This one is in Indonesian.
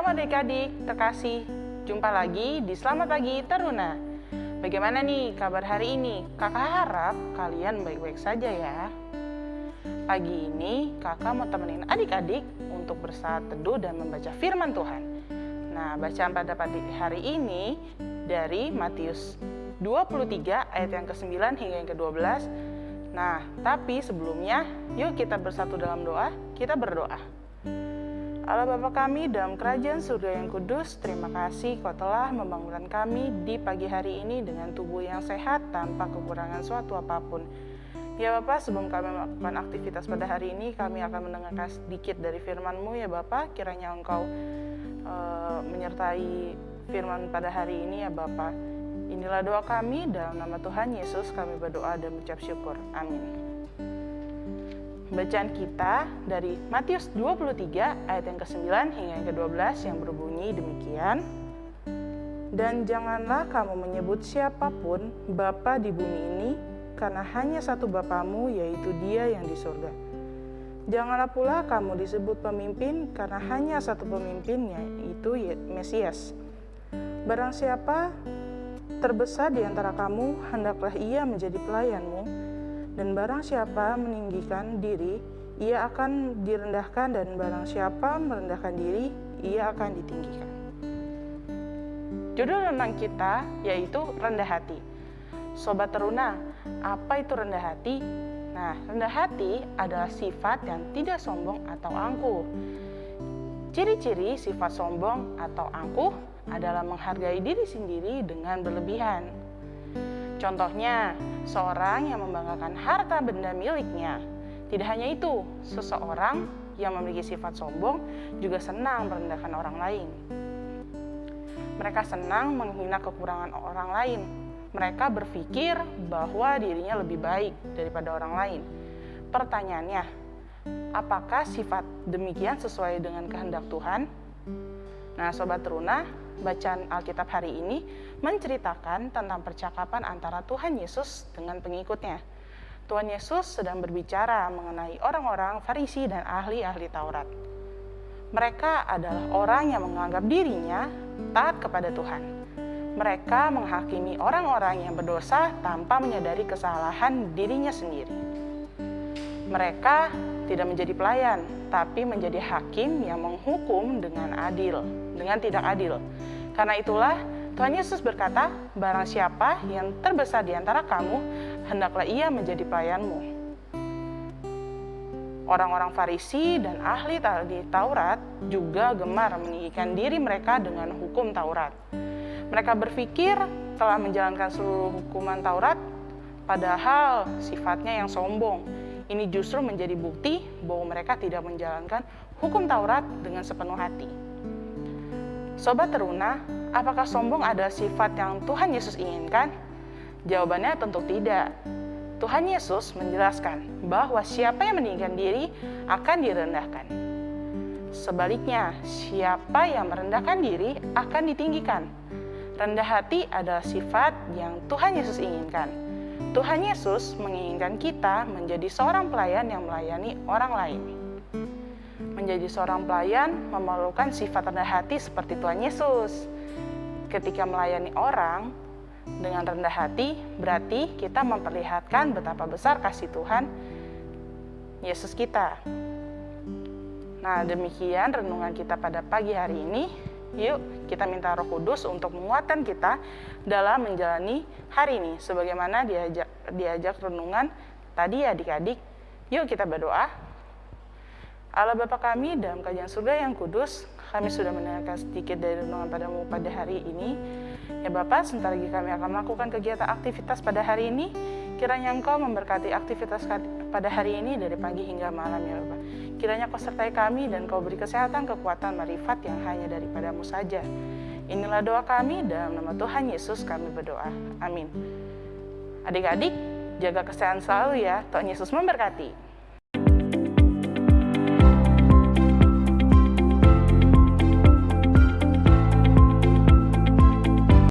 adik-adik terkasih, jumpa lagi di Selamat Pagi Teruna. Bagaimana nih kabar hari ini? Kakak harap kalian baik-baik saja ya. Pagi ini kakak mau temenin adik-adik untuk bersaat teduh dan membaca firman Tuhan. Nah, bacaan pada hari ini dari Matius 23 ayat yang ke-9 hingga yang ke-12. Nah, tapi sebelumnya yuk kita bersatu dalam doa, kita berdoa. Allah Bapa kami dalam kerajaan surga yang kudus, terima kasih kau telah membangunkan kami di pagi hari ini dengan tubuh yang sehat tanpa kekurangan suatu apa pun. Ya Bapak, sebelum kami melakukan aktivitas pada hari ini, kami akan mendengarkan sedikit dari firman-Mu ya Bapak. Kiranya Engkau uh, menyertai firman pada hari ini ya Bapak. Inilah doa kami dalam nama Tuhan Yesus kami berdoa dan mengucap syukur. Amin. Bacaan kita dari Matius 23 ayat yang ke-9 hingga yang ke-12 yang berbunyi demikian. Dan janganlah kamu menyebut siapa pun Bapa di bumi ini, karena hanya satu Bapamu yaitu dia yang di surga. Janganlah pula kamu disebut pemimpin, karena hanya satu pemimpinnya, yaitu Mesias. Barang siapa terbesar di antara kamu, hendaklah ia menjadi pelayanmu, dan barang siapa meninggikan diri, ia akan direndahkan dan barang siapa merendahkan diri, ia akan ditinggikan. Judul renang kita yaitu rendah hati. Sobat teruna, apa itu rendah hati? Nah, rendah hati adalah sifat yang tidak sombong atau angkuh. Ciri-ciri sifat sombong atau angkuh adalah menghargai diri sendiri dengan berlebihan. Contohnya, seorang yang membanggakan harta benda miliknya. Tidak hanya itu, seseorang yang memiliki sifat sombong juga senang merendahkan orang lain. Mereka senang menghina kekurangan orang lain. Mereka berpikir bahwa dirinya lebih baik daripada orang lain. Pertanyaannya, apakah sifat demikian sesuai dengan kehendak Tuhan? Nah, sobat teruna, bacaan Alkitab hari ini menceritakan tentang percakapan antara Tuhan Yesus dengan pengikutnya. Tuhan Yesus sedang berbicara mengenai orang-orang Farisi dan ahli-ahli Taurat. Mereka adalah orang yang menganggap dirinya taat kepada Tuhan. Mereka menghakimi orang-orang yang berdosa tanpa menyadari kesalahan dirinya sendiri. Mereka tidak menjadi pelayan, tapi menjadi hakim yang menghukum dengan adil, dengan tidak adil. Karena itulah Tuhan Yesus berkata, barang siapa yang terbesar di antara kamu, hendaklah ia menjadi pelayanmu. Orang-orang Farisi dan ahli Taurat juga gemar meninggikan diri mereka dengan hukum Taurat. Mereka berpikir telah menjalankan seluruh hukuman Taurat, padahal sifatnya yang sombong. Ini justru menjadi bukti bahwa mereka tidak menjalankan hukum Taurat dengan sepenuh hati. Sobat teruna, apakah sombong adalah sifat yang Tuhan Yesus inginkan? Jawabannya tentu tidak. Tuhan Yesus menjelaskan bahwa siapa yang meninggikan diri akan direndahkan. Sebaliknya, siapa yang merendahkan diri akan ditinggikan. Rendah hati adalah sifat yang Tuhan Yesus inginkan. Tuhan Yesus menginginkan kita menjadi seorang pelayan yang melayani orang lain menjadi seorang pelayan memerlukan sifat rendah hati seperti Tuhan Yesus. Ketika melayani orang dengan rendah hati, berarti kita memperlihatkan betapa besar kasih Tuhan Yesus kita. Nah, demikian renungan kita pada pagi hari ini. Yuk, kita minta Roh Kudus untuk menguatkan kita dalam menjalani hari ini sebagaimana diajak diajak renungan tadi adik-adik. Yuk kita berdoa. Allah Bapa kami dalam kajian surga yang kudus, kami sudah mendengarkan sedikit dari renungan padamu pada hari ini. Ya Bapak, sebentar lagi kami akan melakukan kegiatan aktivitas pada hari ini. Kiranya Engkau memberkati aktivitas pada hari ini dari pagi hingga malam ya Bapak. Kiranya Kau sertai kami dan Kau beri kesehatan, kekuatan, marifat yang hanya daripadamu saja. Inilah doa kami dalam nama Tuhan Yesus kami berdoa. Amin. Adik-adik, jaga kesehatan selalu ya. Tuhan Yesus memberkati.